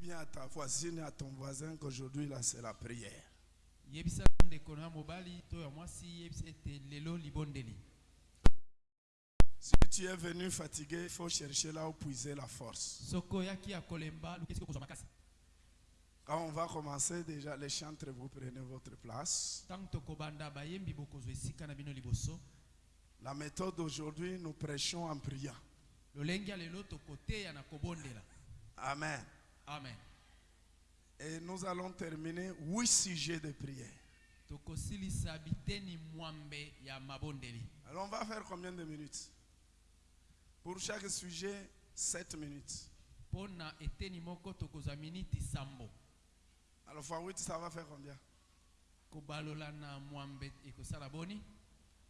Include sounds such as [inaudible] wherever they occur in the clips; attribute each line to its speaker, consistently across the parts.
Speaker 1: bien à ta voisine et à ton voisin qu'aujourd'hui, là, c'est la prière. Si tu es venu fatigué, il faut chercher là où puiser la force. Quand on va commencer, déjà, les chantres, vous prenez votre place. La méthode d'aujourd'hui, nous prêchons en priant. Amen.
Speaker 2: Amen
Speaker 1: Et nous allons terminer huit sujets de prière. Alors, on va faire combien de minutes? Pour chaque sujet, sept minutes. Alors, fois 8, ça va faire combien?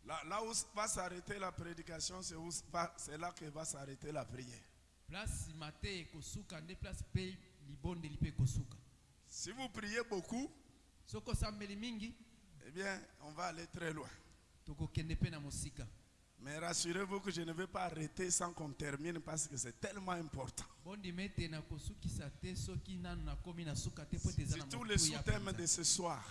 Speaker 1: Là, là où va s'arrêter la prédication, c'est là que va s'arrêter la prière.
Speaker 2: place place
Speaker 1: Si vous priez beaucoup, eh bien, on va aller très loin. Mais rassurez-vous que je ne vais pas arrêter sans qu'on termine parce que c'est tellement important. Surtout le sous-thème de ce soir.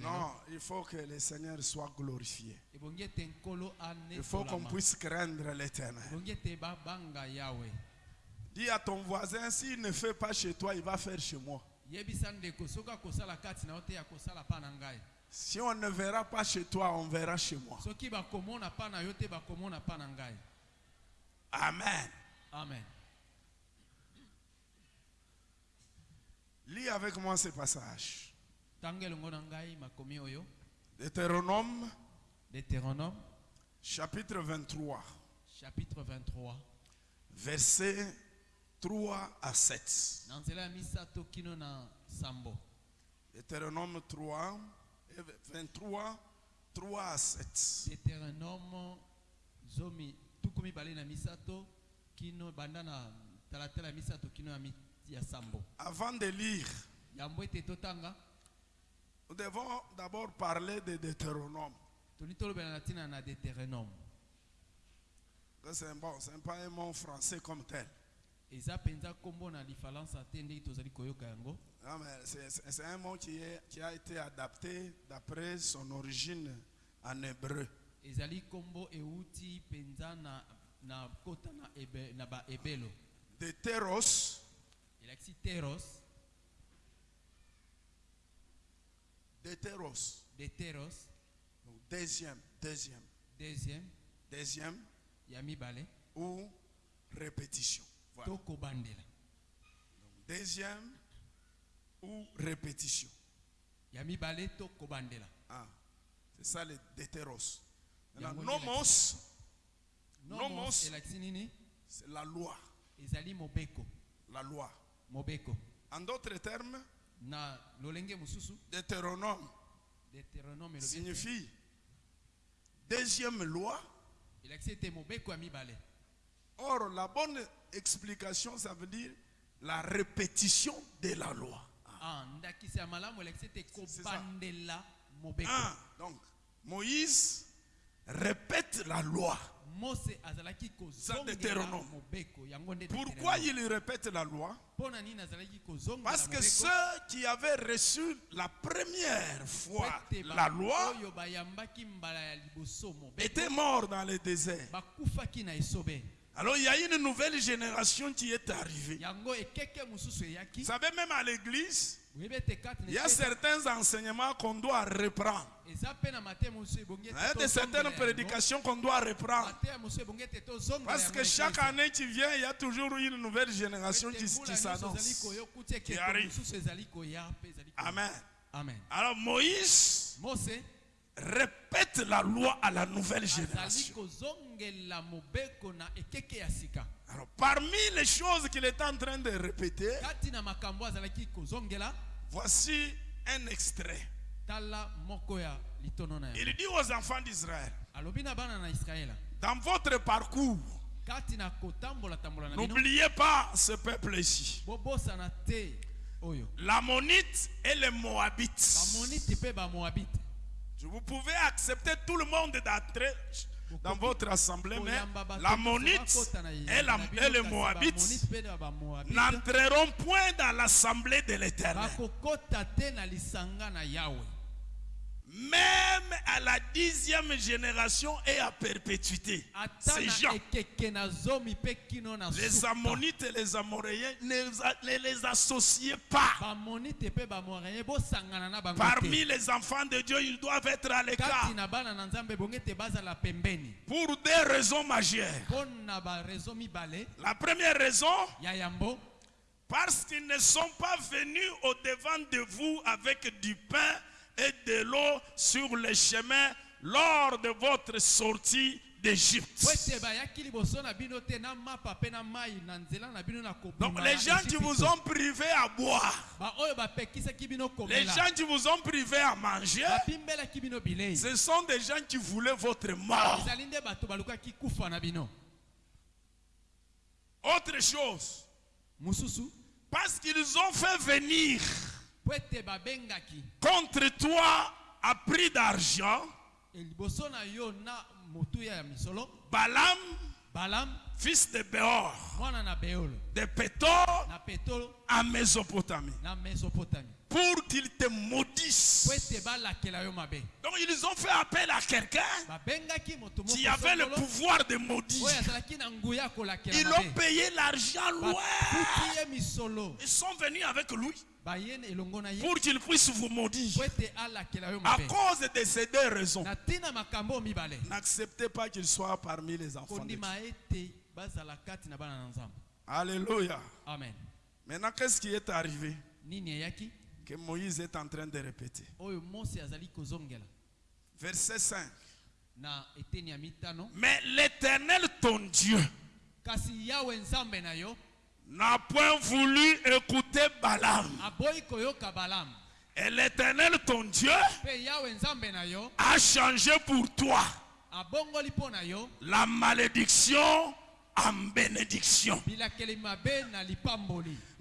Speaker 1: Non, il faut que le Seigneur soit glorifié.
Speaker 2: nkolo
Speaker 1: Il faut qu'on puisse craindre l'éternel.
Speaker 2: ebongi ete babanga yawe
Speaker 1: Dis à ton voisin, s'il ne fait pas chez toi, il va faire chez moi. Si on ne verra pas chez toi, on verra chez moi. Amen.
Speaker 2: amen
Speaker 1: Lis avec moi ce passage. Deutéronome,
Speaker 2: deutéronome
Speaker 1: chapitre 23,
Speaker 2: chapitre 23
Speaker 1: versets 3 à 7.
Speaker 2: na nzela ya misato kino na sambo
Speaker 1: Deutéronome 3, et 23, 3 à 7.
Speaker 2: deutéronome zomi tuku mibale na misato kino banda na talatala ya misato kino ya, sambo
Speaker 1: Avant de lire,
Speaker 2: yambo ete totanga
Speaker 1: nous devons d'abord parler de Deutéronome.
Speaker 2: toni tolobela na ntina na deutéronome
Speaker 1: Que C'est bon, c'est pas un mot français comme tel. C'est- un mot qui, est- qui a été adapté d'après son origine en hébreu.
Speaker 2: baebelo
Speaker 1: Deutéros,
Speaker 2: elakisi teros.
Speaker 1: Deutéros Donc deuxième, deuxième,
Speaker 2: deuxième.
Speaker 1: Ou répétition. Voilà.
Speaker 2: kobandela
Speaker 1: Deuxième ou répétition?
Speaker 2: ya mibale to kobandela
Speaker 1: Ah, c'est ça le
Speaker 2: nde
Speaker 1: nomos,
Speaker 2: nomos
Speaker 1: c'est la loi.
Speaker 2: ezali mobeko.
Speaker 1: La loi.
Speaker 2: mobeko.
Speaker 1: En d'autres termes,
Speaker 2: na lolenge
Speaker 1: Deutéronome
Speaker 2: deutéronome elobi ete
Speaker 1: signifie deuxième loi.
Speaker 2: elakisi ete mobeko ya mibale
Speaker 1: Or, la bonne explication, ça veut dire la répétition de la loi.
Speaker 2: Ah, mobeko
Speaker 1: Ah, donc, Moïse répète la loi. Deutéronome. Pourquoi il répète la loi? Parce que ceux qui avaient reçu la première fois la loi étaient morts dans le désert. Alors il y a une nouvelle génération qui est arrivée. Vous savez, même à l'église, il y a certains enseignements qu'on doit reprendre. Il y a de certaines prédications qu'on doit reprendre. Parce que chaque année qui vient, il y a toujours une nouvelle génération qui, s'annonce. qui arrive. Amen.
Speaker 2: amen
Speaker 1: Alors Moïse répète la loi à la nouvelle génération. Alors parmi les choses qu'il est en train de répéter, voici un extrait. Il dit aux enfants d'Israël, dans votre parcours, n'oubliez pas ce peuple ici. L'ammonite et les moabites. Vous pouvez accepter tout le monde d'entrer. Dans votre assemblée, mais l'ammonite et, la- et le moabite n'entreront point dans l'assemblée de l'éternel.
Speaker 2: bakokota te na lisanga na yawe
Speaker 1: Même à la dixième génération et à perpétuité. Ces gens, les ammonites et les amoréens, ne les associez pas. Parmi les enfants de Dieu, ils doivent être à l'écart. Pour deux raisons majeures. La première raison, parce qu'ils ne sont pas venus au devant de vous avec du pain et de l'eau sur le chemin lors de votre sortie d'Égypte. Donc les gens qui vous ont privé à boire,
Speaker 2: baoyo bapekisaki bino
Speaker 1: les gens qui vous ont privé à manger, ce sont des gens qui voulaient votre mort.
Speaker 2: bino
Speaker 1: Autre chose, parce qu'ils ont fait venir contre toi à prix d'argent.
Speaker 2: Misolo.
Speaker 1: Balaam,
Speaker 2: balam
Speaker 1: fils de Béor, de Pétor, à Mésopotamie, pour qu'ils te
Speaker 2: mabe
Speaker 1: Donc ils ont fait appel à quelqu'un qui avait le pouvoir de maudire. Ils ont payé l'argent loin.
Speaker 2: ye misolo
Speaker 1: Ils sont venus avec lui
Speaker 2: ye
Speaker 1: pour qu'il puisse vous maudire. À cause de ces deux raisons, n'acceptez pas qu'il soit parmi les enfants de Dieu. Alléluia.
Speaker 2: amen.
Speaker 1: Maintenant, qu'est-ce qui est arrivé? Que Moïse est en train de répéter. Verset 5.
Speaker 2: na eteni ya mitano
Speaker 1: Mais l'Éternel, ton Dieu,
Speaker 2: na
Speaker 1: point voulu écouter Balaam. Et l'Éternel, ton Dieu, a changé pour toi la malédiction en bénédiction.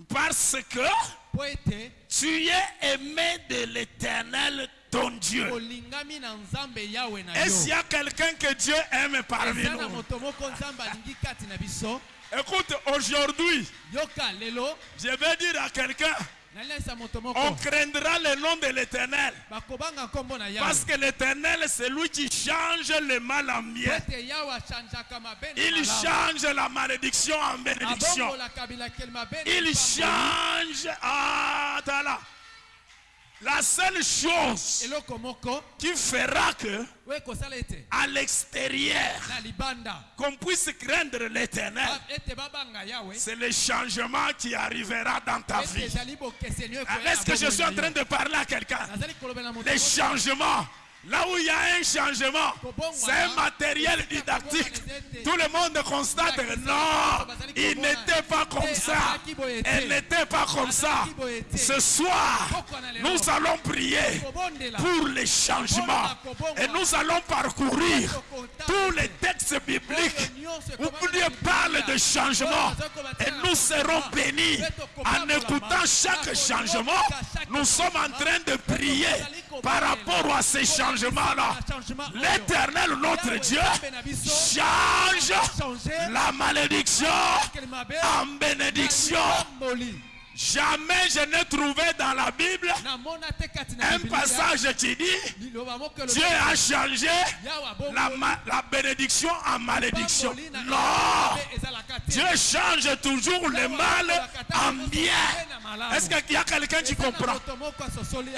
Speaker 1: Parce que tu es aimé de l'Éternel, ton Dieu. Est-ce qu'il y a quelqu'un que Dieu aime parmi nous. Écoute, aujourd'hui, je vais dire à quelqu'un, on craindra le nom de l'Éternel. Parce que l'Éternel, c'est lui qui change le mal en bien. Il change la malédiction en bénédiction. Il change. Ah. La seule chose qui fera que, à l'extérieur, qu'on puisse craindre l'éternel,
Speaker 2: yawe
Speaker 1: c'est le changement qui arrivera dans ta vie. Ah, Est-ce que je suis en train de parler à quelqu'un? Les changements. Là où il y a un changement, c'est un matériel didactique. Tout le monde constate que non, il n'était pas comme ça. Elle n'était pas comme ça. Ce soir, nous allons prier pour les changements. Et nous allons parcourir tous les textes bibliques où Dieu parle de changement. Et nous serons bénis en écoutant chaque changement. Nous sommes en train de prier par rapport à ces changements-là. L'éternel, notre Dieu, change la malédiction en bénédiction. Jamais je n'ai trouvé dans la Bible un passage qui dit Dieu a changé la, la bénédiction en malédiction. Non! Dieu change toujours le mal en bien. Est-ce qu'il y a quelqu'un qui comprend?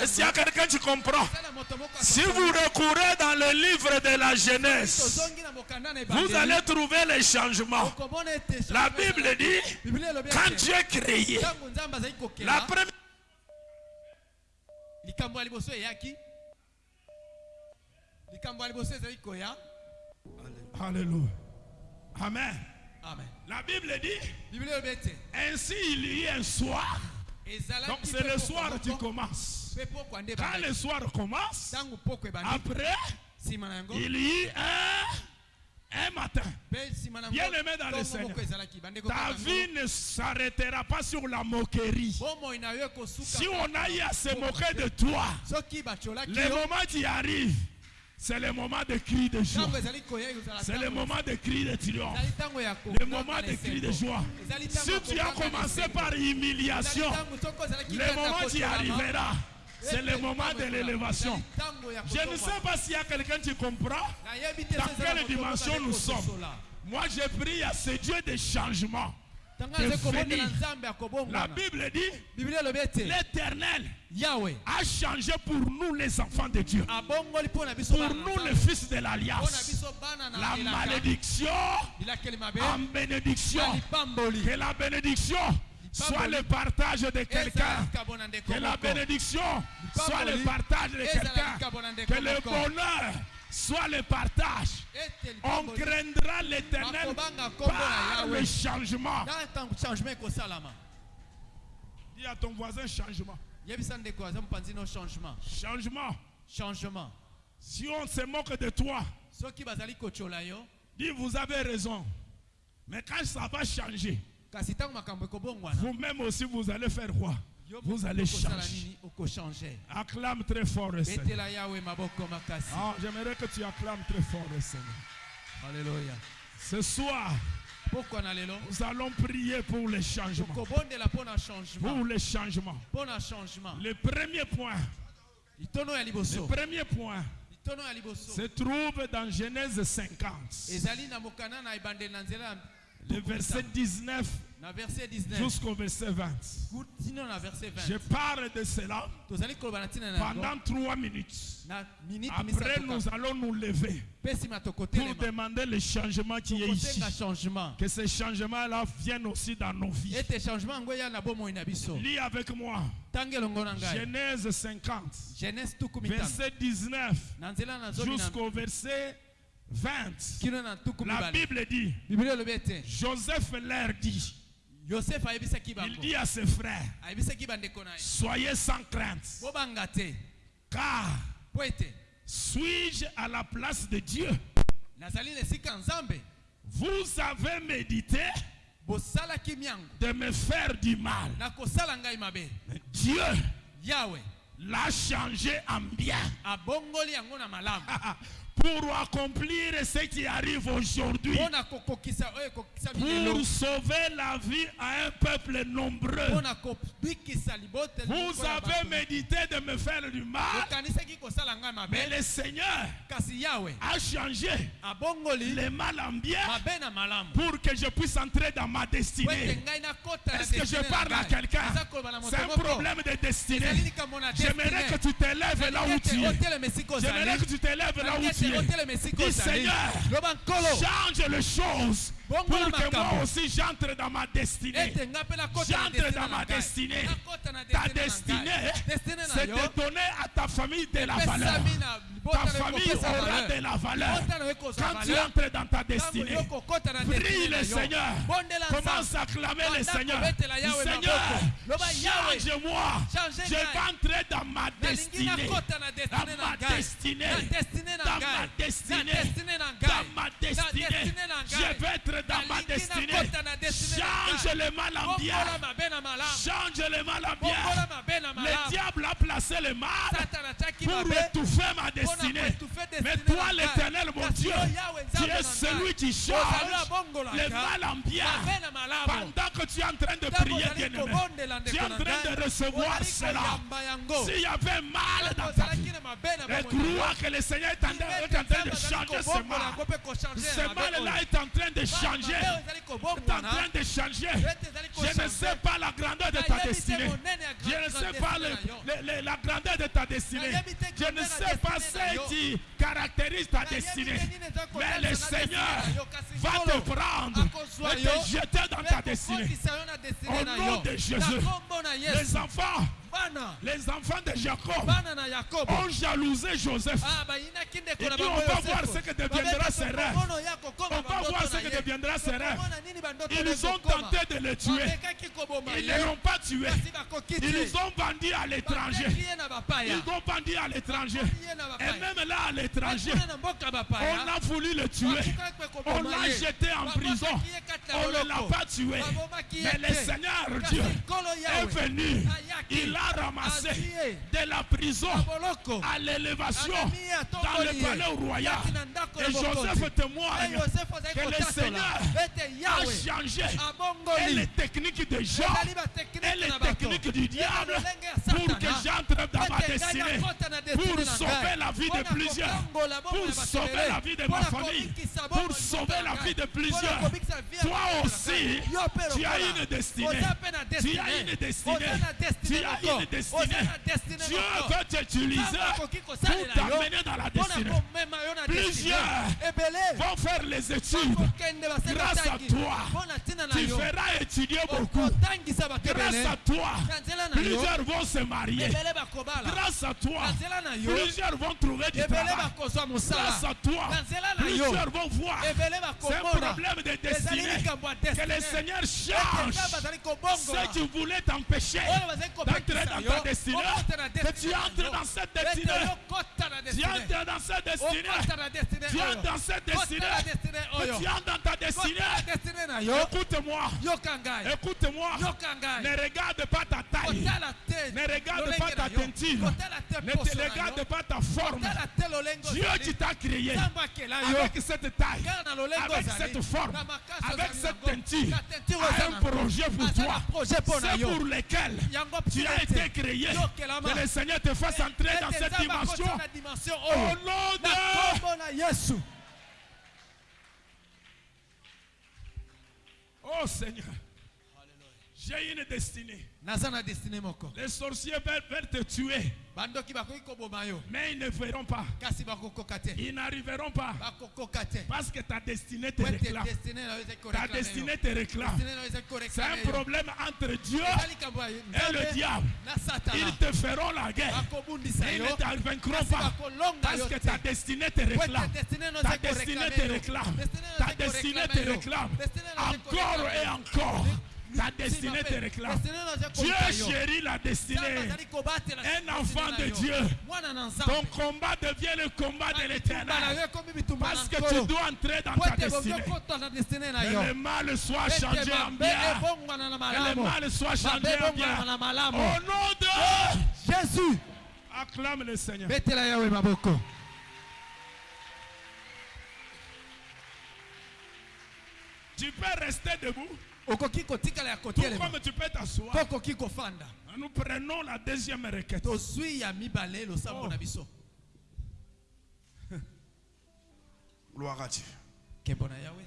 Speaker 1: Est-ce qu'il y a quelqu'un qui comprend? Si vous recourez dans le livre de la Genèse, vous allez trouver les changements. La Bible dit, quand Dieu créé, la première
Speaker 2: likambo ya liboso eyaki. Likambo ya liboso ezali koya.
Speaker 1: Alléluia. Amen.
Speaker 2: amen.
Speaker 1: La Bible dit, ainsi il y eut un soir. Donc c'est le soir qui commence. Quand le soir commence, après, il y eut un, un matin. Bien aimé dans le Seigneur. Ta vie ne s'arrêtera pas sur la moquerie. Si on a eu à se moquer de toi, le moment qui arrive, C'est le moment de cri de joie. C'est le moment de cri de triomphe. Le moment de cri de joie. Si tu as commencé par humiliation, le moment
Speaker 2: kosolama,
Speaker 1: arriveras. C'est le moment de l'élévation. Je ne sais pas s'il y a quelqu'un qui comprend dans quelle dimension nous sommes. Moi, je prie à ce Dieu de changement.
Speaker 2: ntango
Speaker 1: de La Bible dit l'Éternel a changé pour nous les enfants de Dieu. Pour nous les fils de l'Alliance. La malédiction en bénédiction. Que la bénédiction soit le partage de quelqu'un. Que la bénédiction soit le partage de quelqu'un. Que le bonheur soit le partage. On craindra l'éternel par le changement. Dis à ton voisin changement.
Speaker 2: changement
Speaker 1: Changement.
Speaker 2: changement
Speaker 1: Si on se moque de toi, dis vous avez raison. Mais quand ça va changer, vous-même aussi vous allez faire quoi? Vous allez changer. Acclame très fort le Seigneur. Ah, J'aimerais que tu acclames très fort le Seigneur.
Speaker 2: haleluya
Speaker 1: Ce soir, nous allons prier pour les changements. Pour les changements. Le premier point, le premier point. Se trouve dans Genèse 50, le verset 19
Speaker 2: na verset 19
Speaker 1: jusqu'au verset 20.
Speaker 2: tino na verset
Speaker 1: Je
Speaker 2: 20
Speaker 1: parle de cela pendant trois minutes. Après, nous allons nous lever pour demander le changement qui est ici. Que ces changements-là viennent aussi dans nos vies. Lis avec moi. Genèse 50,
Speaker 2: genèse tuku mitano
Speaker 1: verset 19
Speaker 2: na nzela na zomi na
Speaker 1: jusqu'au verset 20.
Speaker 2: kino na tuku
Speaker 1: La Bible dit, Joseph leur dit, il dit à ses frères, soyez sans crainte, car suis-je à la place de Dieu? Vous avez médité de me faire du mal.
Speaker 2: mabe.
Speaker 1: Dieu l'a changé en bien [laughs] pour accomplir ce qui arrive aujourd'hui. Pour sauver la vie à un peuple nombreux. Vous avez médité de me faire du mal, mais le Seigneur a changé le mal en bien pour que je puisse entrer dans ma destinée. Est-ce que je parle à quelqu'un? C'est un problème de destinée. J'aimerais que tu te lèves là où tu es. J'aimerais que tu te lèves là où tu es.
Speaker 2: Esika
Speaker 1: Dis Seigneur, change les choses pour que moi aussi j'entre dans ma destinée. J'entre dans ma destinée. Ta
Speaker 2: destinée
Speaker 1: c'est de donner à ta famille de la valeur. Ta famille aura de la valeur. Quand tu entres dans ta destinée, prie le. Seigneur. Commence à clamer le Seigneur. Seigneur, change-moi.
Speaker 2: Change
Speaker 1: Je vais entrer dans ma destinée. Dans ma destinée. Dans ma destinée. Dans ma destinée. Je vais être dans ma destinée. Change le mal en bien. Change le mal en bien. Le diable a placé le mal pour
Speaker 2: mabe.
Speaker 1: étouffer ma destinée. Mais toi, l'éternel, mon Dieu, tu es celui qui change le mal en bien.
Speaker 2: Malamu.
Speaker 1: Pendant que tu es en train de prier, tu es en train de recevoir cela. S'il y avait mal dans ta vie, et crois que le Seigneur est en train est en train de changer ce mal. Ce mal-là est en train de changer. Est en train de changer. Je ne sais pas la grandeur de ta destinée. Je ne sais pas le- le- le- la grandeur de ta destinée. Je ne sais pas ce qui caractérise ta destinée. Mais le Seigneur va te prendre et te jeter dans ta destinée. Au nom de Jésus. Les enfants, les enfants de Jacob ont jalousé Joseph.
Speaker 2: Ah,
Speaker 1: puis,
Speaker 2: bango
Speaker 1: on va voir ce que deviendra ses rêves. On va voir ce que deviendra ses rêves. Ils ont tenté de le tuer. Ils ne l'ont pas tué. Ils ont vendu à l'étranger. Ils ont vendu à l'étranger. Et même là, à l'étranger, on a voulu le tuer. On l'a jeté en prison. On ne l'a pas tué. Mais le. Seigneur Dieu est venu. Il a ramassé
Speaker 2: Azie.
Speaker 1: de la prison à l'élévation dans le palais royal. Et. Joseph témoigne
Speaker 2: Eh,
Speaker 1: que le. Seigneur a changé et les techniques de Jean
Speaker 2: ezali batechnike
Speaker 1: et les techniques du diable pour que j'entre dans ma destinée, pour sauver la vie de plusieurs, pour sauver la vie de ma famille, pour sauver la vie de plusieurs. Toi aussi, tu as une destinée. Tu as une destinée. Tu as une destinée. Dieu veut t'utiliser pour t'amener dans la destinée. Plusieurs vont faire les études. Grâce à toi, Tu feras étudier beaucoup. Grâce à toi, plusieurs vont se marier. Grâce à toi, plusieurs vont trouver du travail. Grâce à toi, plusieurs vont voir. C'est un problème de destinée. Que le Seigneur change ce qui voulait t'empêcher
Speaker 2: kopekisa
Speaker 1: dans ta destinée. Que tu entres dans cette destinée. Tu entres dans cette destinée. Tu entres dans cette destinée. Que tu entres dans ta destinée. Écoute-moi. Écoute-moi. Ne regarde pas ta taille. Ne regarde pas ta teinture. Ne te regarde pas ta forme. Dieu qui t'a créé avec cette taille, avec cette forme, avec cette teinture, a un projet pour toi. C'est pour lequel tu as
Speaker 2: mpona
Speaker 1: été créé. Que le Seigneur te fasse entrer dans cette dimension. Au
Speaker 2: oyo
Speaker 1: nom de
Speaker 2: yesu
Speaker 1: Oh Seigneur, j'ai une destinée. Les sorciers veulent, te tuer, mais ils ne feront pas. Ils n'arriveront pas. Parce que ta destinée te réclame. Ta destinée te réclame. C'est un problème entre Dieu et le diable. Ils te feront la guerre. ils ne
Speaker 2: kasi
Speaker 1: pas. Parce que ta destinée te réclame. Ta destinée te réclame. Ta destinée te réclame. Encore et encore. Ta destinée te réclame. Dieu chérit la destinée. Un enfant de. Dieu. Ton combat devient le combat de l'éternel. Parce que tu dois entrer dans ta destinée. Que le mal soit changé en bien. Que le mal soit changé en bien. Au nom de
Speaker 2: jésus
Speaker 1: Acclame le Seigneur. Tu peux rester debout,
Speaker 2: okoki kotikala ya
Speaker 1: tout
Speaker 2: kotelema
Speaker 1: comme tu peux t'asseoir.
Speaker 2: to okoki kofanda
Speaker 1: Nous prenons la deuxième requête.
Speaker 2: tozwi ya mibale losambo
Speaker 1: Oh.
Speaker 2: na biso [laughs]
Speaker 1: Gloire à Dieu.
Speaker 2: nkembo na yawe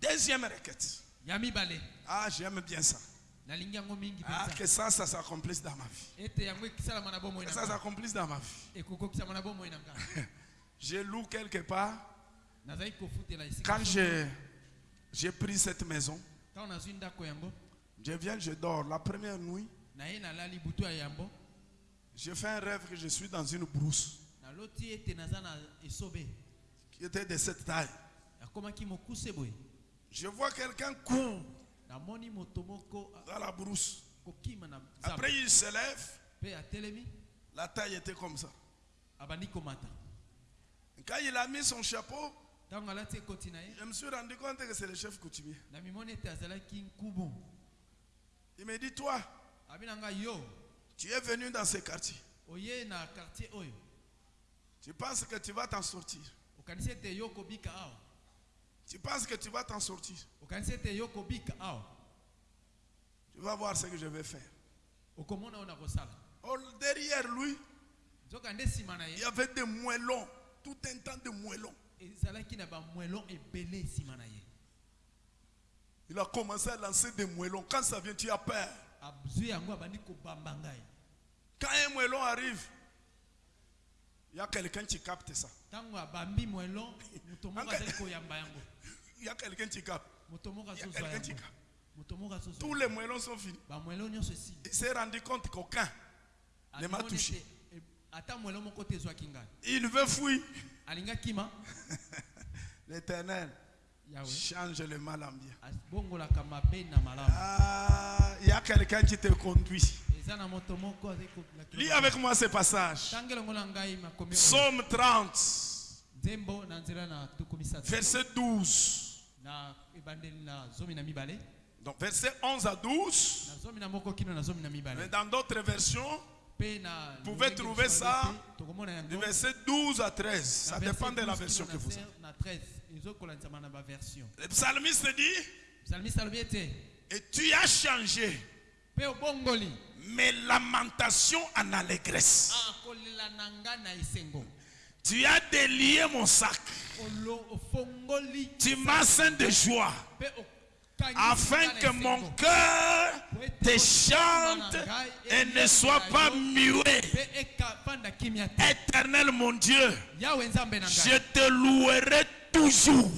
Speaker 1: Deuxième requête.
Speaker 2: ya mibale
Speaker 1: Ah, j'aime bien ça.
Speaker 2: nalingi yango mingi
Speaker 1: Ah, que ça, ça s'accomplisse dans ma vie.
Speaker 2: ete yango ekisalama na bomoi
Speaker 1: Que
Speaker 2: na
Speaker 1: ça s'accomplisse dans ma vie.
Speaker 2: ekokokisama na bomoi na nga [laughs]
Speaker 1: J'ai loué quelque part.
Speaker 2: nazali kofutela esika
Speaker 1: Quand j'ai j'ai pris cette maison, je viens, je dors. La première nuit, j'ai fait un rêve que je suis dans une brousse qui était de cette taille. Je vois quelqu'un
Speaker 2: a-
Speaker 1: dans la brousse. Après, il se lève. La taille était comme ça. Quand il a mis son chapeau, je me suis rendu compte que c'est le chef coutumier. Il me dit, toi, tu es venu dans ce quartier. Tu penses que tu vas t'en sortir. Tu penses que tu vas t'en sortir. Tu vas voir ce que je vais faire. Oh, derrière lui, il y avait des moellons. Tout un temps de moellons. Il a commencé à lancer des moellons. Quand ça vient, tu as peur.
Speaker 2: ngai
Speaker 1: Quand un moellon arrive, il y a quelqu'un qui capte ça. Il y a quelqu'un qui capte. qui Tous les moellons sont finis. Il s'est rendu compte qu'aucun ne m'a touché.
Speaker 2: e- ngai
Speaker 1: Il veut fuir. [laughs] L'éternel change le mal en bien. Ah, il y a quelqu'un qui te conduit. Lis avec moi ce passage. Psaume 30,
Speaker 2: nzembo na nzela na tuku misatu
Speaker 1: verset 12.
Speaker 2: na ebandeli na zomi na mibale
Speaker 1: Donc, verset 11 à 12.
Speaker 2: na zomi na moko kino na zomi na
Speaker 1: Mais dans d'autres versions, Vous pouvez trouver ça du verset 12 à 13.
Speaker 2: na
Speaker 1: Ça dépend de la
Speaker 2: 12
Speaker 1: version que vous avez.
Speaker 2: na 13 ezokolanisama na baversion
Speaker 1: Le psalmiste dit Et tu as changé mes lamentations en allégresse.
Speaker 2: esengo
Speaker 1: Tu as délié mon sac. Tu m'as ceint de joie. Afin que mon cœur te chante et ne soit pas muet. Éternel mon Dieu, je te louerai toujours.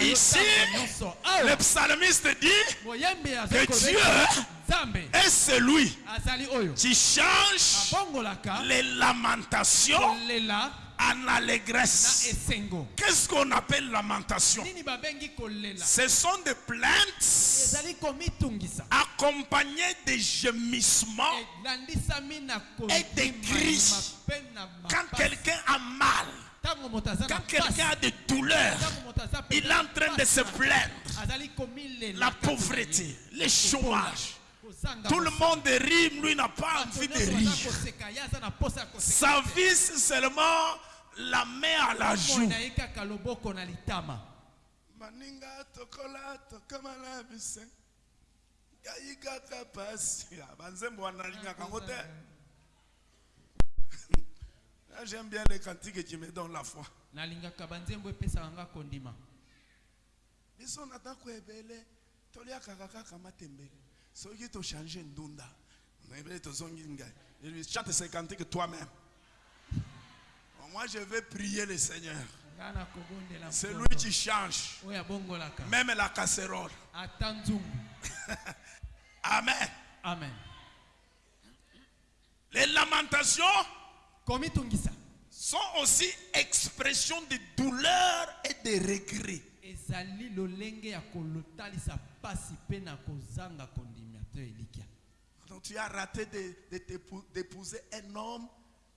Speaker 1: Ici,
Speaker 2: nyonso.
Speaker 1: Le psalmiste dit que Dieu est celui qui change les lamentations en allégresse. Qu'est-ce qu'on appelle lamentation? Ce sont des plaintes accompagnées de gémissements Et des cris. quand quelqu'un a mal, quand quelqu'un a des douleurs, il est en train de se plaindre. La pauvreté, le chômage. Tout le monde rit, lui n'a pas envie de rire. Sa vie, c'est seulement la main à la joue.
Speaker 2: na na
Speaker 1: maninga tokola tokamala bise. Ngai kaka pasi. Ah, banzembo wanalingaka yango te. [laughs] Ah, j'aime bien les cantiques qui me donnent la foi.
Speaker 2: Nalingaka banzembo epesaka nga kondima.
Speaker 1: Biso na ndako ebele? Toliakaka kaka matembele. Soki tochange ndunda ebele tozongi ngai. Chante ces cantiques toi-même moi je vais prier le seigneur. C'est lui qui change. Même la casserole. [laughs] Amen.
Speaker 2: Amen.
Speaker 1: Les lamentations sont aussi expression de douleur et de regret. Donc tu as raté de- de d'épouser un homme.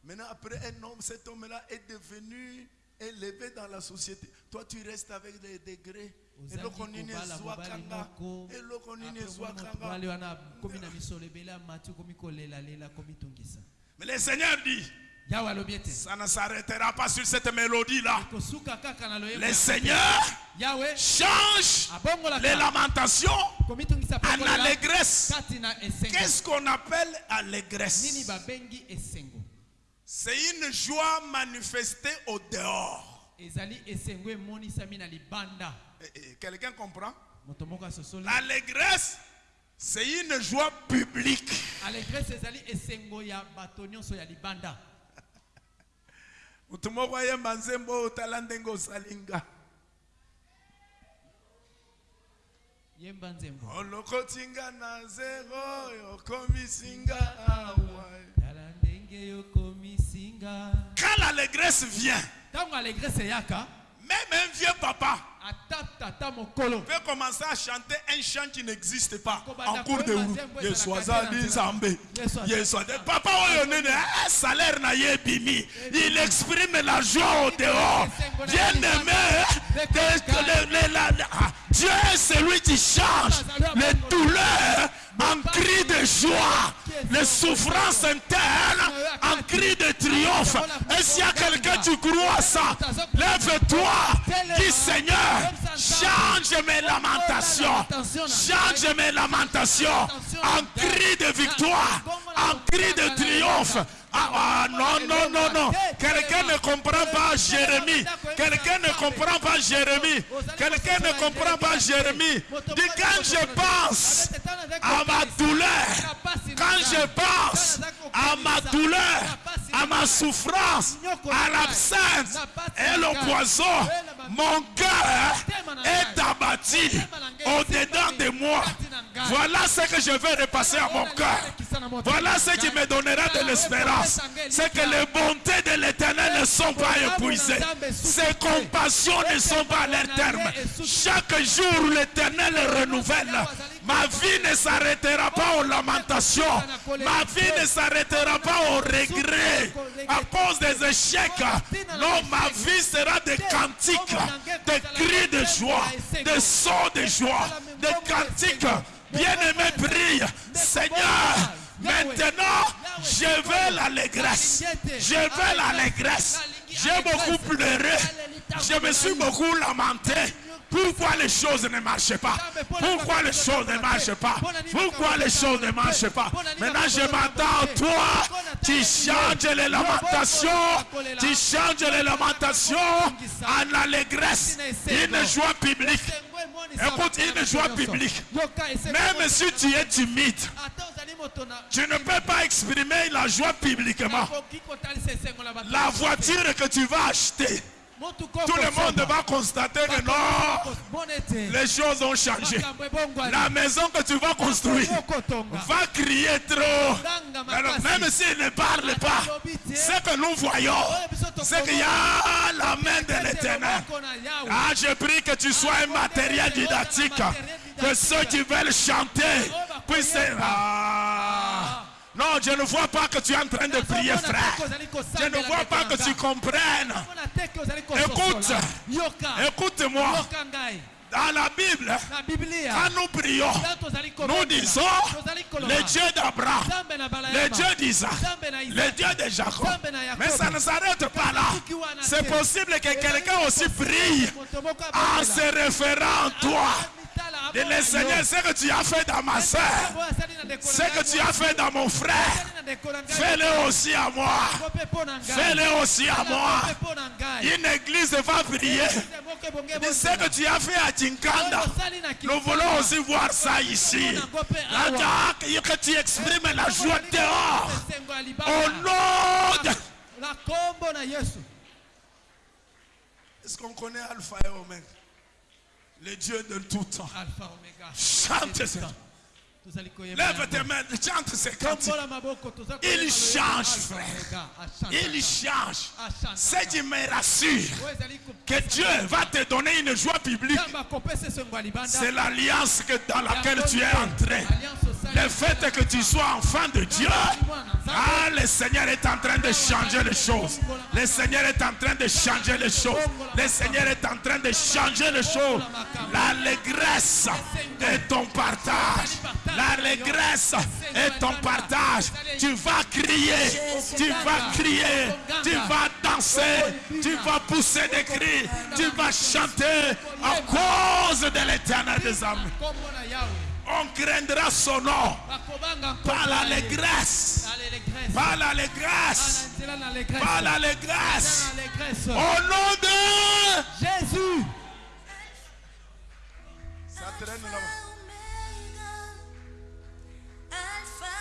Speaker 1: Maintenant, après un homme, cet homme-là est devenu élevé dans la société. Toi, tu restes avec des degrés. eloko nini
Speaker 2: ozali kobala mobali
Speaker 1: ezwakanga
Speaker 2: moko.
Speaker 1: Eloko nini
Speaker 2: Après, omoni moto
Speaker 1: ezwakanga
Speaker 2: mobali wana komi na misolo ebele amati komi kolelalela komitungisa
Speaker 1: mais le seigneur dit
Speaker 2: yawe alobi ete
Speaker 1: ça ne s'arrêtera pas sur cette mélodie là
Speaker 2: kosuka kaka na loyembo
Speaker 1: le seigneur change les lamentations en allégresse. qu'est-ce qu'on appelle allégresse? C'est une joie manifestée au dehors. Eh, eh, quelqu'un comprend? L'allégresse, c'est une joie publique. [laughs]
Speaker 2: yemba nzembo.
Speaker 1: Olokoti nga na zero awa
Speaker 2: tala ndenge
Speaker 1: quand l'allégresse vient même un vieux papa peut commencer à chanter un chant qui n'existe pas en cours de route. papa eh, salaire ebimi il exprime la joie au dehors. bien aimé Dieu est celui qui change les douleurs en cris de joie les souffrances internes en cris de triomphe. Et s'il y a quelqu'un qui croit ça? Lève-toi dis Seigneur change mes lamentations. Change mes lamentations. En cri de victoire en cri de triomphe ah, ah, non, non, non, non. Quelqu'un ne comprend pas Jérémie. Quelqu'un ne comprend pas Jérémie. Quelqu'un ne comprend pas Jérémie. Dis quand je pense à ma douleur, quand je pense à ma douleur, à ma souffrance, à l'absence et le poison, Mon cœur est abattu au-dedans de moi. Voilà ce que je vais repasser à mon cœur. Voilà ce qui me donnera de l'espérance. C'est que les bontés de l'éternel ne sont pas épuisées. Ses compassions ne sont pas à leur terme. Chaque jour, l'éternel renouvelle. Ma vie ne s'arrêtera pas aux lamentations. Ma vie ne s'arrêtera pas aux regrets à cause des échecs. Non, ma vie sera des cantiques, des cris de joie, des sons de joie, des cantiques. Bien-aimé, veux l'allégresse. Je veux l'allégresse. J'ai beaucoup pleuré. Je me suis beaucoup lamenté. Pourquoi les choses ne marchent pas? Pourquoi les choses ne marchent pas? Pourquoi les choses ne marchent pas? Maintenant je m'attends à toi. Tu changes les lamentations. Tu changes les lamentations en allégresse. Une joie publique. Écoute, une joie publique. Même si tu es timide, tu ne peux pas exprimer la joie publiquement. La voiture que tu vas acheter, tout le monde va constater que non, les choses ont changé. La maison que tu vas construire va crier trop. Alors, même s'il ne parle pas, ce que nous voyons, c'est qu'il y a la main de l'éternel. Ah, je prie que tu sois un matériel didactique, que ceux qui veulent chanter puissent... Ah. Non, je ne vois pas que tu es en train de prier, frère. Je ne vois pas que tu comprennes. Écoute, écoute-moi. Dans la Bible, quand nous prions, nous disons le Dieu d'Abraham, le Dieu d'Isaac, le Dieu de Jacob. Mais ça ne s'arrête pas là. C'est possible que quelqu'un aussi prie en se référant à toi. Et le Seigneur, ce que tu as fait dans ma soeur, ce que tu as fait dans mon frère, fais-le aussi à moi. Fais-le aussi à moi. Une église va prier. Et ce que tu as fait à Tinkanda, nous voulons aussi voir ça ici. Que tu exprimes la joie dehors. Au nom de... Est-ce qu'on connaît Alpha et Omega? Le Dieu de tout temps. Chante ça. Lève tes mains, chante ces cantiques. Il change, frère. Il change. Ce qui me rassure, que Dieu va te donner une joie publique, c'est l'alliance dans laquelle tu es entré. Le fait que tu sois enfant de Dieu, ah, le Seigneur est en train de changer les choses. Le Seigneur est en train de changer les choses. Le Seigneur est en train de changer les choses. L'allégresse est ton partage. L'allégresse est ton partage. Tu vas crier, tu vas crier, tu vas danser, tu vas pousser des cris, tu vas chanter à cause de l'éternel des âmes. On craindra son nom. Par l'allégresse, par l'allégresse, par l'allégresse. Au nom de
Speaker 3: Jésus.
Speaker 1: Ça traîne là-bas.
Speaker 4: Alpha,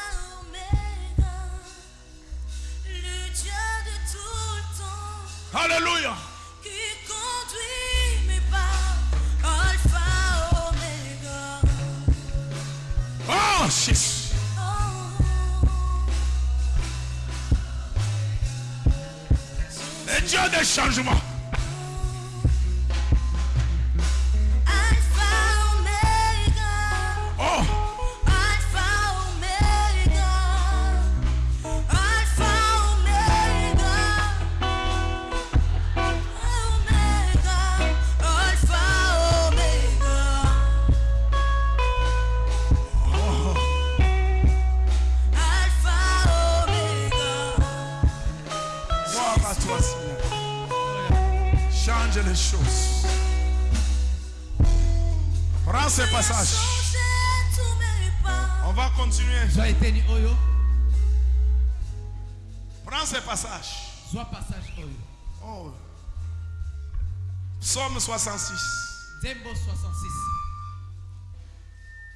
Speaker 1: Oh, Jésus.
Speaker 4: oh,
Speaker 1: Le Dieu des changements. 66.
Speaker 2: nzembo 66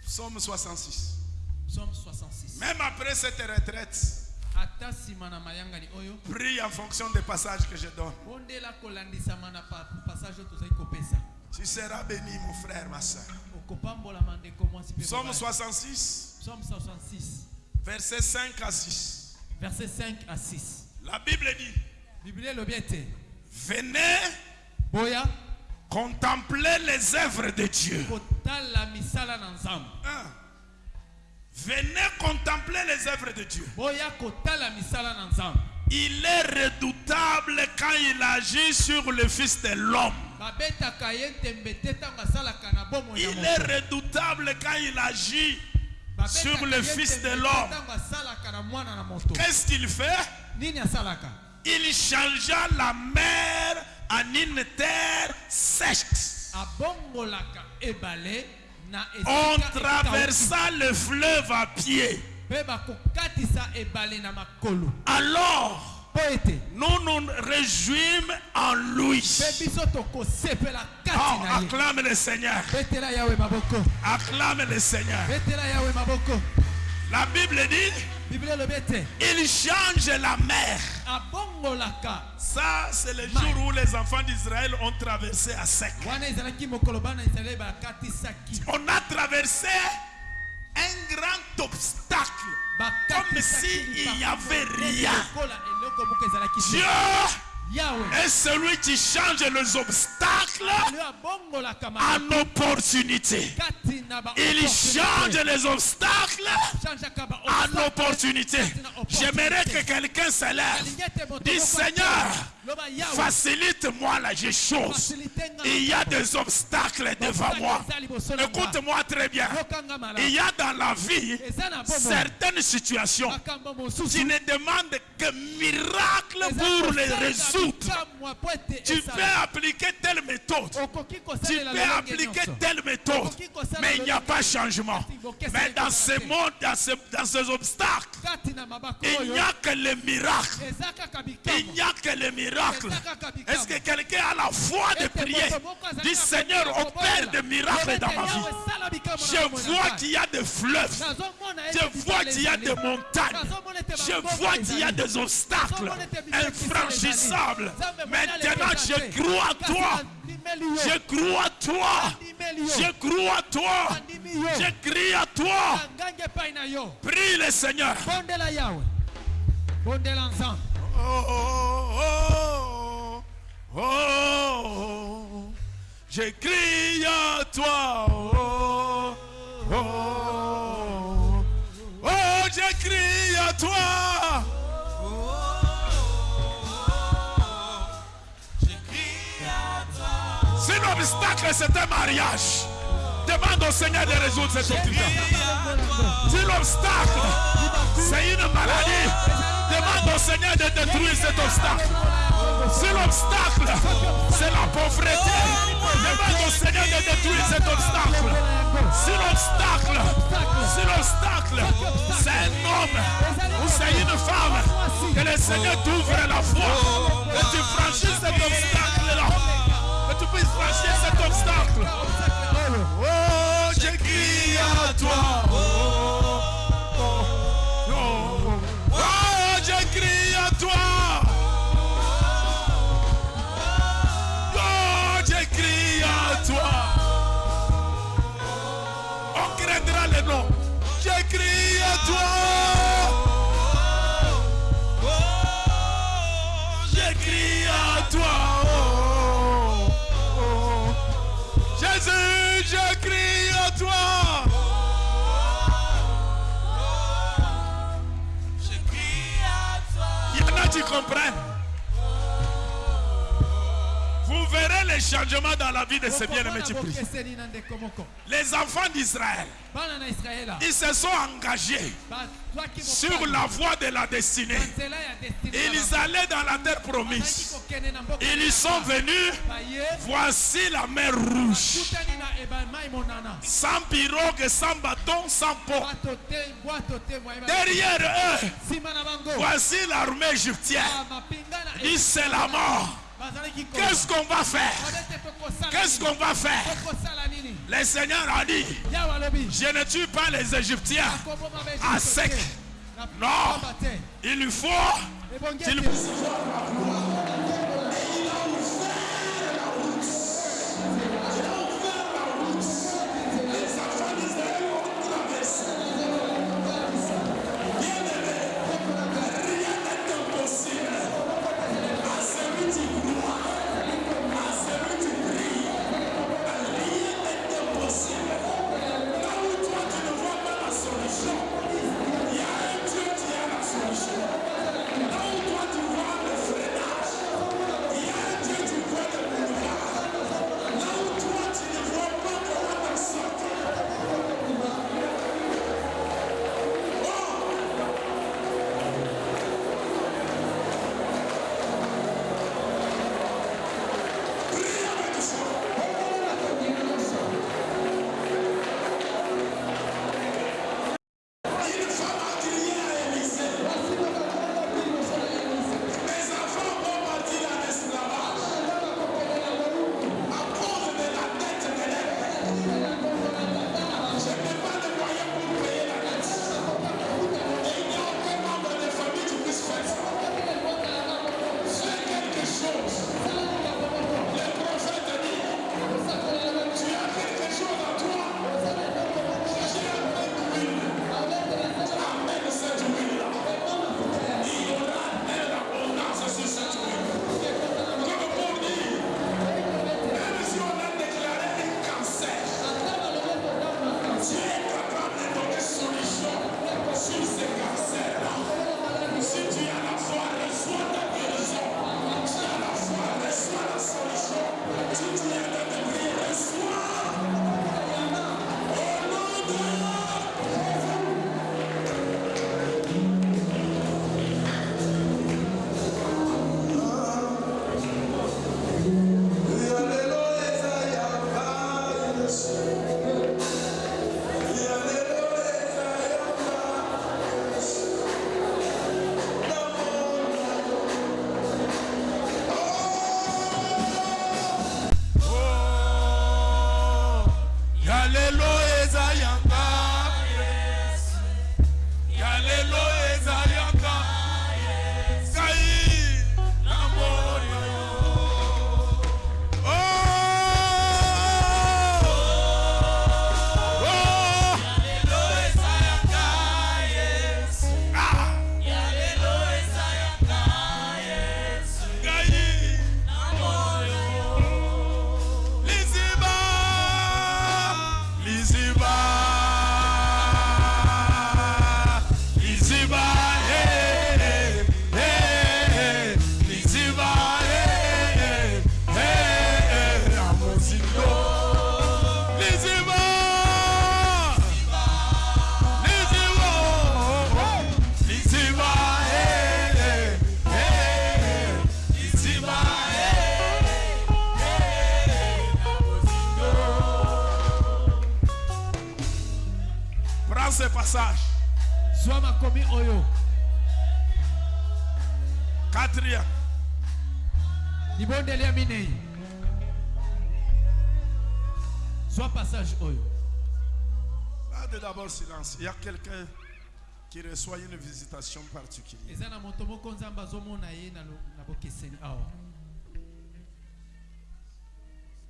Speaker 1: Psaume 66.
Speaker 2: psaume 66
Speaker 1: Même après cette retraite, Prie en fonction des passages que je donne. Tu seras béni, mon frère, ma soeur. Psaume
Speaker 2: mobali.
Speaker 1: 66,
Speaker 2: Psaume 66
Speaker 1: versets 5 à 6.
Speaker 2: verset 5 à 6
Speaker 1: La Bible dit, venez
Speaker 2: boya
Speaker 1: contempler les œuvres de Dieu. Hein? Venez contempler les œuvres de Dieu. Il est redoutable quand il agit sur le Fils de l'homme. Il est redoutable quand il agit sur le Fils de l'homme. Qu'est-ce qu'il fait? Il changea la mer en une terre sèche. On traversa le fleuve à pied. Alors, nous nous réjouissons en lui. Oh, acclame le Seigneur. Acclame le Seigneur. La Bible dit, il change la mer. Ça, c'est le jour où les enfants d'Israël ont traversé à sec. On a traversé un grand obstacle. Comme s'il n'y avait rien. Dieu est celui qui change les obstacles en opportunité. Il change les obstacles en opportunité. J'aimerais que quelqu'un se lève. Dis Seigneur, facilite-moi la chose. Il y a des obstacles devant moi. Écoute-moi très bien. Il y a dans la vie certaines situations qui ne demandent que miracle pour les résoudre. Tu peux appliquer telle méthode. Tu peux appliquer telle méthode. Mais il n'y a pas changement. Mais dans ce monde, dans, ce- dans ces obstacles, il n'y a que le miracle. Il n'y a que le miracle. Est-ce que quelqu'un a la foi de prier? Dis Seigneur, opère des miracles dans ma vie. Je vois qu'il y a des fleuves. Je vois qu'il y a des montagnes. Je vois qu'il y a des obstacles infranchissables. Maintenant, je crois à toi. Je crois à toi. Je crois à toi. Je crie à toi. Prie le Seigneur.
Speaker 2: bondela nzambe
Speaker 1: Oh, oh, oh. Je crie à toi. Oh, oh, oh, je crie à toi. Si l'obstacle c'est un mariage, demande au Seigneur de résoudre cet obstacle. Si l'obstacle c'est une maladie, demande au Seigneur de détruire cet obstacle. Si l'obstacle c'est la pauvreté, demande au Seigneur de détruire cet obstacle. Si l'obstacle, si l'obstacle c'est un homme ou c'est une femme, que le Seigneur t'ouvre la foi, que tu franchisses cet obstacle-là, que tu puisses franchir cet obstacle. Oh, je crie à toi. En les changements dans la vie de ces bien-aimés
Speaker 2: moko
Speaker 1: Les enfants d'Israël, ils se sont engagés
Speaker 2: bazwaki
Speaker 1: sur la voie de la destinée. Ils allaient dans la terre promise. Ils y sont venus.
Speaker 2: baye
Speaker 1: Voici la mer rouge. Sans pirogue, sans bâton, sans pont. Derrière eux, voici l'armée égyptienne. Dit c'est la mort. Qu'est-ce qu'on va faire? Qu'est-ce qu'on va faire? Le Seigneur a dit, je ne tue pas les Égyptiens. À sec.
Speaker 2: Non. Il faut qu'il
Speaker 1: ete
Speaker 2: Silence. Il y a quelqu'un qui reçoit une visitation particulière.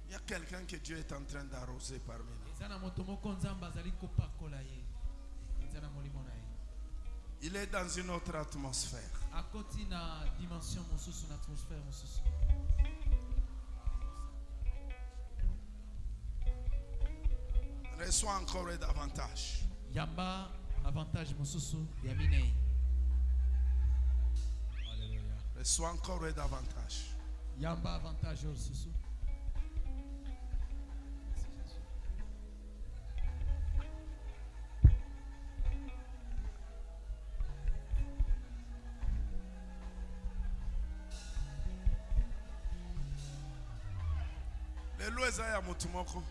Speaker 2: Il y a quelqu'un que Dieu est en train d'arroser parmi nous. Il est dans une autre atmosphère. Reçois encore et davantage.
Speaker 1: Yamba avantage mosusu ya minei.
Speaker 2: Reçois encore et davantage.
Speaker 1: yamba avantage oyo lisusu
Speaker 2: lelo eza ya motu moko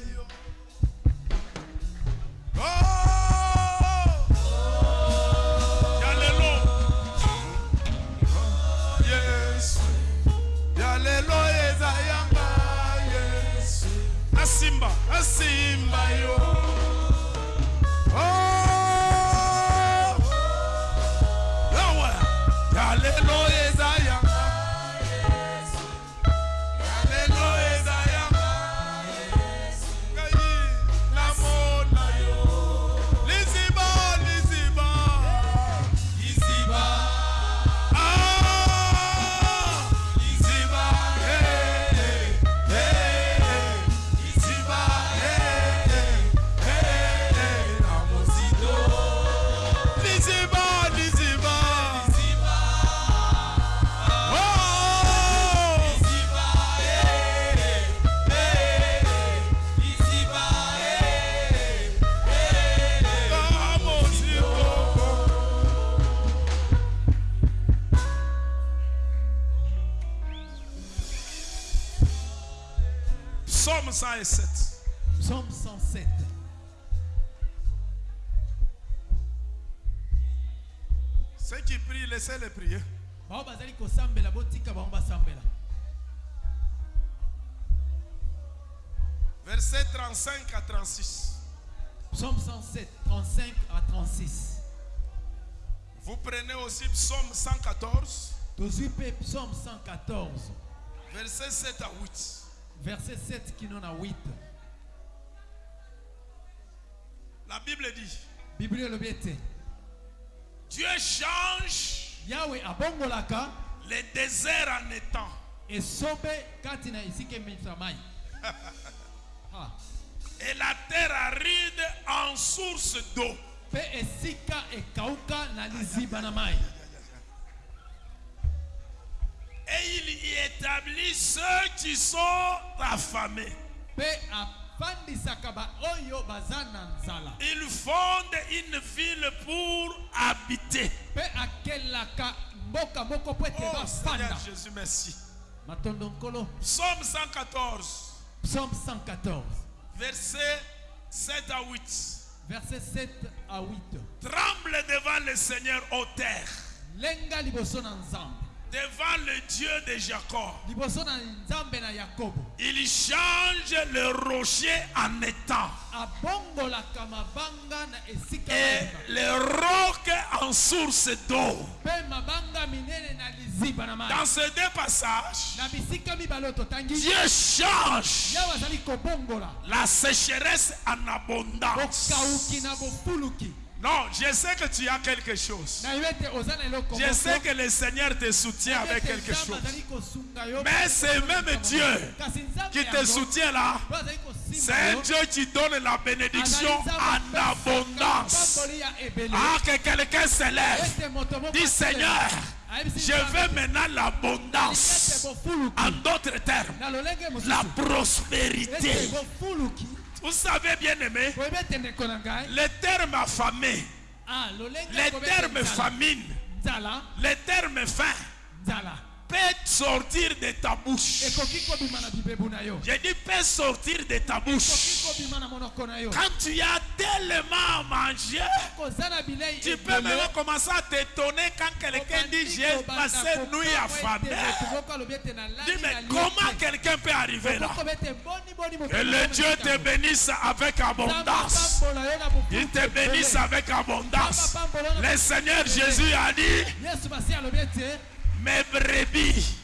Speaker 1: Zion. 35 à 36.
Speaker 2: psaume 107 35 à 36
Speaker 1: Vous prenez aussi Psaume 114,
Speaker 2: tozwi mpe psaume 114
Speaker 1: verset 7 à 8.
Speaker 2: verset 7 kino na 8
Speaker 1: La Bible dit
Speaker 2: ete
Speaker 1: Dieu change
Speaker 2: yawe abongolaka
Speaker 1: les déserts en étang.
Speaker 2: esobe kati na esika emitisa mai [laughs] Ah,
Speaker 1: et la terre aride en source d'eau. Et il y établit ceux qui sont affamés.
Speaker 2: mpe afandisaka baoyo baza na nzala
Speaker 1: Il fonde une ville pour habiter. Oh Seigneur Jésus, merci. Psaume 114,
Speaker 2: psaume 114
Speaker 1: verset 7 à 8.
Speaker 2: verset 7 à 8
Speaker 1: Tremble devant le Seigneur, ô terre,
Speaker 2: lenga liboso na nzambe
Speaker 1: devant le Dieu de Jacob. Il change le rocher en étang. Et les rocs en source d'eau. Dans ces deux passages, Dieu change la sécheresse en abondance. Non, je sais que tu as quelque chose. Je sais que le Seigneur te soutient avec quelque chose. Mais c'est même Dieu qui te soutient là. C'est Dieu qui donne la bénédiction en abondance. Ah, que quelqu'un se lève.
Speaker 2: ete moto moko
Speaker 1: Dis. Seigneur, je veux maintenant l'abondance. En d'autres termes, la prospérité. Vous savez bien aimé,
Speaker 2: boyebi ete ndeko na ngai
Speaker 1: le terme affamé,
Speaker 2: ah, lolenge
Speaker 1: le
Speaker 2: akomi ete
Speaker 1: terme
Speaker 2: nzala.
Speaker 1: famine,
Speaker 2: nzala
Speaker 1: le terme faim peut sortir de ta bouche. Je dis peut sortir de ta bouche. Quand tu as tellement à manger, tu peux même commencer à t'étonner quand quelqu'un dit j'ai passé
Speaker 2: kokama
Speaker 1: nuit
Speaker 2: ete nalali
Speaker 1: Dis mais comment quelqu'un peut arriver là? Que le Dieu te bénisse avec abondance. Il te bénisse avec abondance. Le Seigneur Jésus a dit, mes brebis,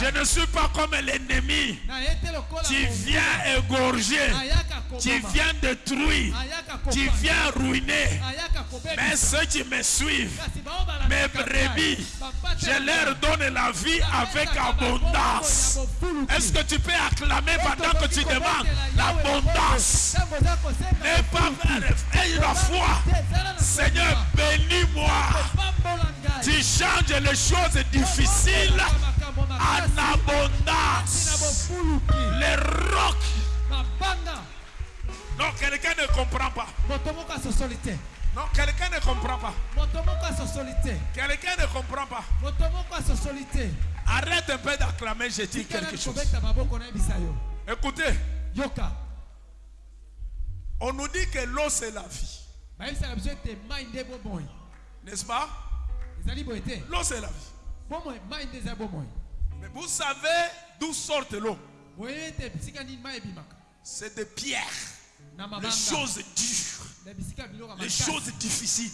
Speaker 1: je ne suis pas comme l'ennemi. Tu viens égorger, tu viens détruire, tu viens ruiner. Mais ceux qui me suivent, mes brebis, je leur donne la vie avec abondance. Est-ce que tu peux acclamer pendant que tu demandes l'abondance N'aie pas la foi. Seigneur, bénis-moi. Tu changes les choses difficiles en abondance. Les rocs. Non, quelqu'un ne comprend pas. Non, quelqu'un ne comprend pas. Quelqu'un ne comprend pas. Arrête un peu d'acclamer, je dis quelque chose. Écoutez,
Speaker 2: yoka
Speaker 1: on nous dit que l'eau c'est la vie.
Speaker 2: bomoi
Speaker 1: N'est-ce pas? L'eau c'est la vie. Mais vous savez d'où sort l'eau. C'est des pierres, les choses dures, les choses difficiles.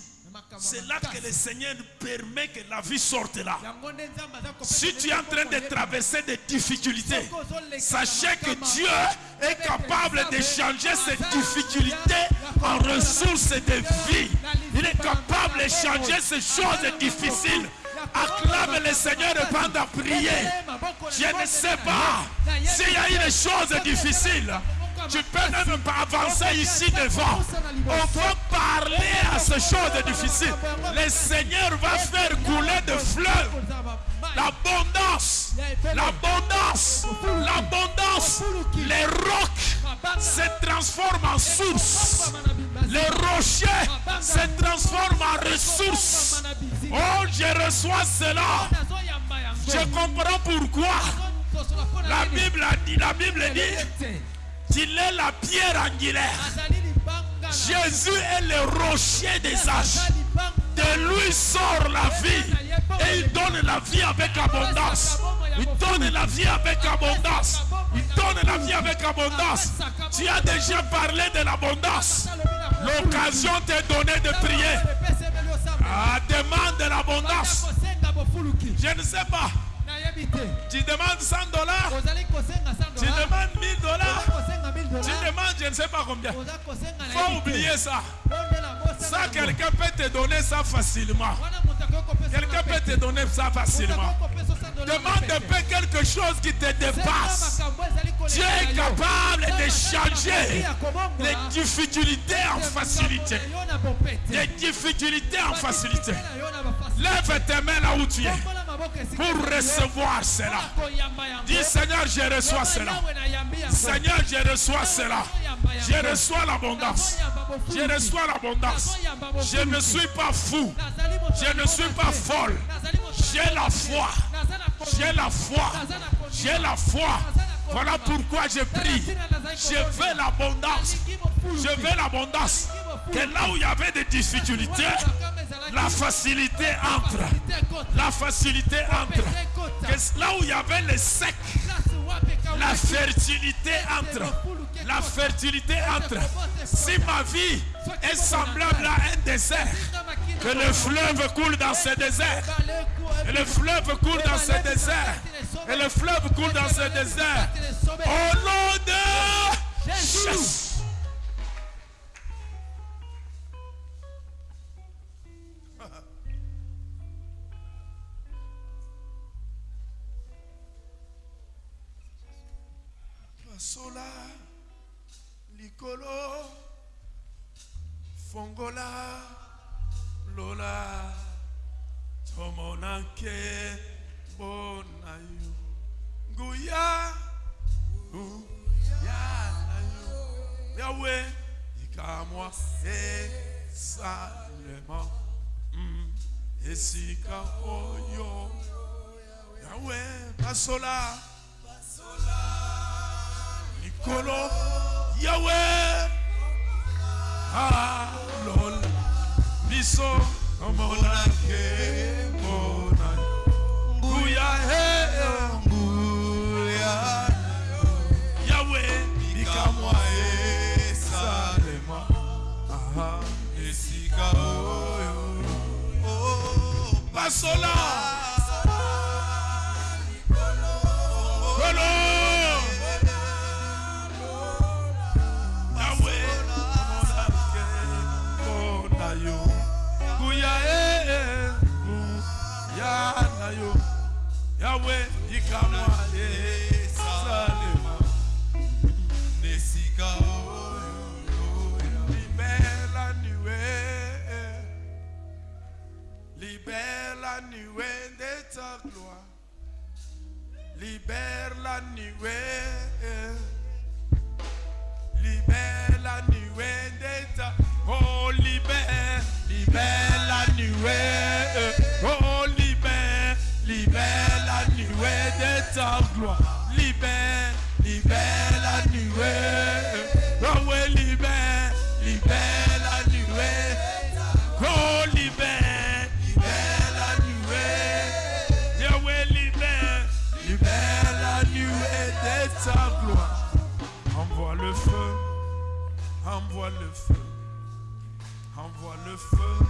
Speaker 1: C'est là que le Seigneur permet que la vie sorte là. Si tu es en train de traverser des difficultés, sachez que Dieu est capable de changer ces difficultés en ressources de vie. Il est capable de changer ces choses difficiles. Acclame le Seigneur pendant prier. Je ne sais pas s'il y a une chose difficile. Tu peux même pas avancer ici devant. On va parler à ces choses difficiles. Le Seigneur va faire couler de fleuves. L'abondance, l'abondance, l'abondance. Les rocs se transforment en source. Les rochers se transforment en ressources. Oh, je reçois cela. Je comprends pourquoi La? Bible a dit, la Bible dit qu'il est la pierre angulaire. Jésus est le rocher des âges. De lui sort la vie. Et il donne la vie avec abondance. Il donne la vie avec abondance. Il donne la vie avec abondance. Tu as déjà parlé de l'abondance. L'occasion t'est donnée de prier. Ah, demande de l'abondance. Je ne sais pas. Tu demandes 100 dollars?
Speaker 2: ozali kosenga 100
Speaker 1: Tu demandes 1000
Speaker 2: oza
Speaker 1: dollars.
Speaker 2: Kosenga 1000
Speaker 1: Tu demandes je ne sais pas combien. Faut oublier ça. Ça, quelqu'un peut te donner ça facilement. Quelqu'un peut te donner ça facilement.
Speaker 2: akoki kopesa 100 dollars na
Speaker 1: Demande un peu quelque chose qui te dépasse. Dieu est capable de changer les difficultés en facilité. Les difficultés en facilité. Lève tes mains là où tu es pour recevoir cela. Dis Seigneur, je reçois cela. Seigneur, je reçois cela. Je reçois l'abondance. Je reçois l'abondance. Je ne suis pas fou. Je ne suis pas folle. J'ai la foi. J'ai la foi. J'ai la foi. Voilà pourquoi je prie. Je veux l'abondance. Je veux l'abondance. Que là où il y avait des difficultés, la facilité entre. La facilité entre. Que là où il y avait le sec, la fertilité entre. La fertilité entre. Si ma vie est semblable à un désert, que le fleuve coule dans ce désert. Et le fleuve coule dans ce désert. Et le fleuve coule dans ce désert. Au nom de Jésus. sola likolo fongola lola tomona nkembo na yo nguya nguya na yo yawe likamwa esalema mm. esika oyo yawe basola Nicolo, Yahweh, Ah, lol, Biso, Omonake, Bonayo, Guya, eh, Guya, Yahweh, Ikamwa, et Salema, Ah,
Speaker 3: Esika oyo, oh,
Speaker 1: Basola, Yahweh, Ikamwa, eh, Salema,
Speaker 3: Nesika oyo,
Speaker 1: libère la nuée, libère la nuée de ta gloire, libère la nuée, libère la nuée de ta, oh le feu, envoie le feu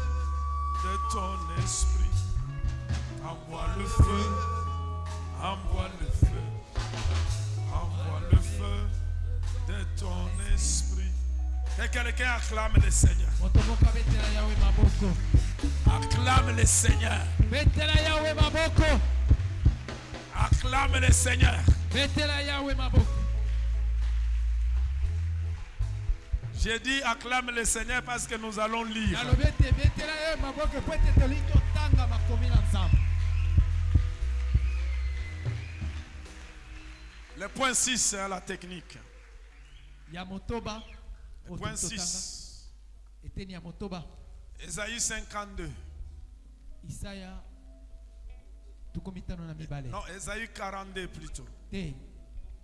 Speaker 1: de ton esprit, envoie le feu, envoie le feu, envoie le feu de ton esprit. Que quelqu'un acclame le Seigneur. Acclame le Seigneur.
Speaker 2: betela yawe maboko
Speaker 1: Acclame le Seigneur. J'ai dit acclame le Seigneur parce que nous allons lire.
Speaker 2: nzambe
Speaker 1: Le point 6, c'est la technique. Le point
Speaker 2: tolingi totanga
Speaker 1: 6,
Speaker 2: eteni ya motoba
Speaker 1: Ésaïe 52.
Speaker 2: isaya tukumi tano na mibale
Speaker 1: Non, Esaïe 42 plutôt. Et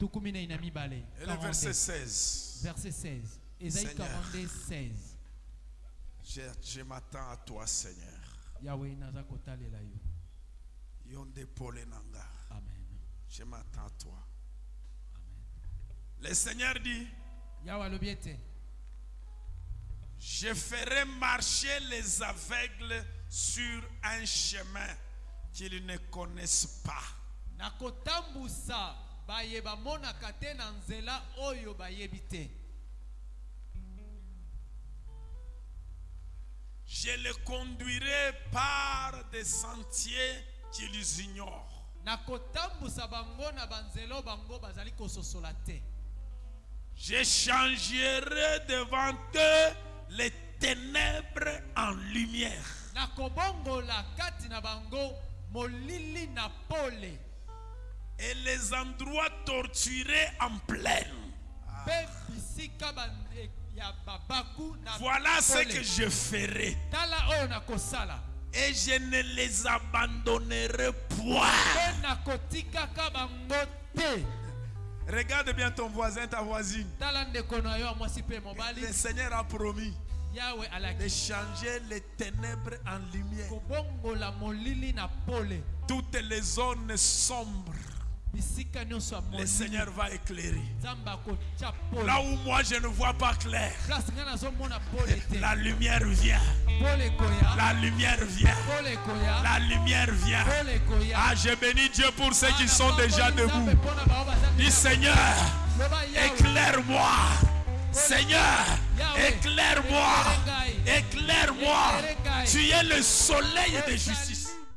Speaker 1: le
Speaker 2: 42.
Speaker 1: verset 16.
Speaker 2: verset 16 Ésaïe
Speaker 1: Seigneur.
Speaker 2: 42 16
Speaker 1: Je, je m'attends à toi, Seigneur.
Speaker 2: yawe naza kotalela yo
Speaker 1: Yonde Pole Nanga.
Speaker 2: amen
Speaker 1: Je m'attends à toi. Le Seigneur dit, je ferai marcher les aveugles sur un chemin qu'ils ne connaissent pas.
Speaker 2: nakotambusa baye bamonaka te na nzela oyo bayebi
Speaker 1: Je les conduirai par des sentiers qu'ils ignorent. Je changerai devant eux les ténèbres en lumière et les endroits torturés en plaine. Voilà ce que je ferai. Et je ne les abandonnerai point. Regarde bien ton voisin, ta voisine. Le Seigneur a promis de changer les ténèbres en lumière. Toutes les zones sombres, le Seigneur va éclairer. Là où moi je ne vois pas clair, la lumière vient. La lumière vient. La lumière vient. Ah, je bénis Dieu pour ceux qui
Speaker 2: Ah,
Speaker 1: sont déjà debout. Dis Seigneur, éclaire-moi. Seigneur, éclaire-moi. Éclaire-moi. Tu es le soleil de justice.